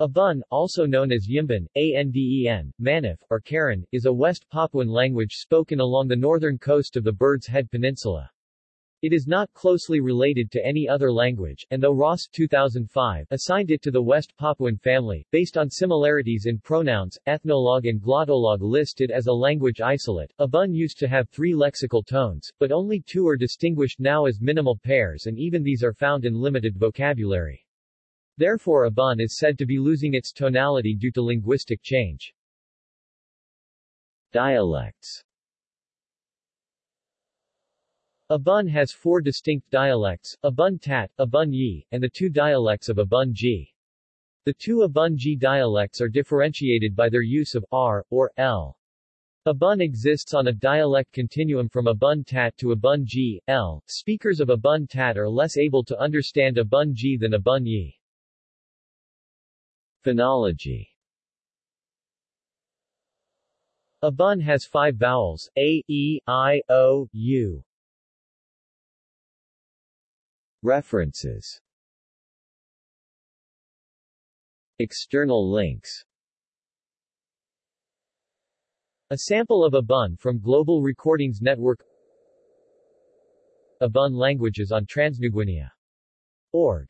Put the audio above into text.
Abun, also known as Yimbun, Anden, Manif, or Karon, is a West Papuan language spoken along the northern coast of the Bird's Head Peninsula. It is not closely related to any other language, and though Ross 2005 assigned it to the West Papuan family, based on similarities in pronouns, ethnologue and glottolog list it as a language isolate, Abun used to have three lexical tones, but only two are distinguished now as minimal pairs and even these are found in limited vocabulary. Therefore Abun is said to be losing its tonality due to linguistic change. Dialects Abun has four distinct dialects, Abun Tat, Abun Yi, and the two dialects of Abun Ji. The two Abun Ji dialects are differentiated by their use of r, or l. Abun exists on a dialect continuum from Abun Tat to Abun Ji, L. Speakers of Abun Tat are less able to understand Abun Ji than Abun Yi. Phonology. Abun has five vowels, a, e, i, o, u. References. External links. A sample of Abun from Global Recordings Network. Abun languages on TransNewGuinea. Org